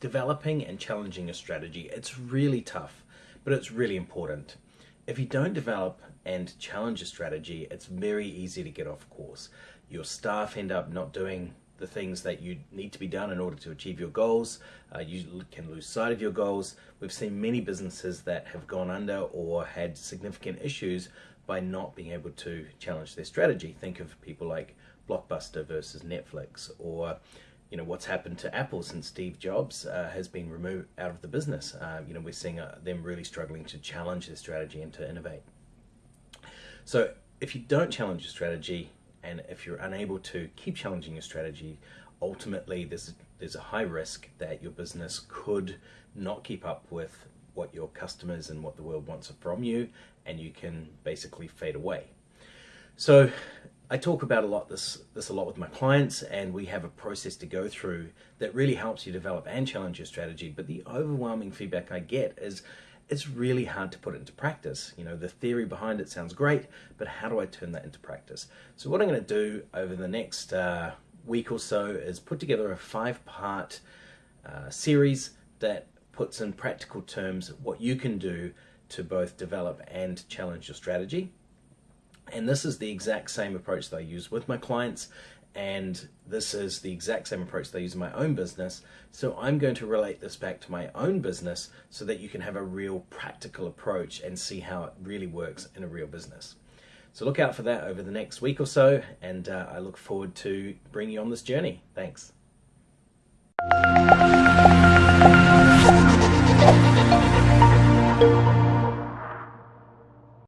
developing and challenging a strategy, it's really tough, but it's really important. If you don't develop and challenge a strategy, it's very easy to get off course. Your staff end up not doing the things that you need to be done in order to achieve your goals. Uh, you can lose sight of your goals. We've seen many businesses that have gone under or had significant issues by not being able to challenge their strategy. Think of people like Blockbuster versus Netflix or you know what's happened to Apple since Steve Jobs uh, has been removed out of the business. Uh, you know we're seeing uh, them really struggling to challenge their strategy and to innovate. So if you don't challenge your strategy, and if you're unable to keep challenging your strategy, ultimately there's there's a high risk that your business could not keep up with what your customers and what the world wants from you, and you can basically fade away. So I talk about a lot this this a lot with my clients and we have a process to go through that really helps you develop and challenge your strategy. But the overwhelming feedback I get is it's really hard to put into practice. You know the theory behind it sounds great but how do I turn that into practice? So what I'm going to do over the next uh, week or so is put together a five part uh, series that puts in practical terms what you can do to both develop and challenge your strategy and this is the exact same approach that I use with my clients and this is the exact same approach that I use in my own business. So I'm going to relate this back to my own business so that you can have a real practical approach and see how it really works in a real business. So look out for that over the next week or so and uh, I look forward to bringing you on this journey. Thanks.